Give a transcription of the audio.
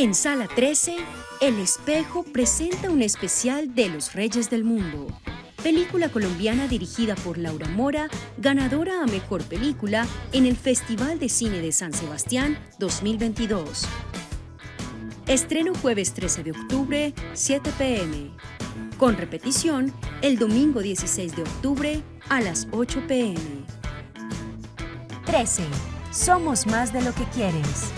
En Sala 13, El Espejo presenta un especial de Los Reyes del Mundo. Película colombiana dirigida por Laura Mora, ganadora a Mejor Película en el Festival de Cine de San Sebastián 2022. Estreno jueves 13 de octubre, 7 pm. Con repetición el domingo 16 de octubre a las 8 pm. 13. Somos más de lo que quieres.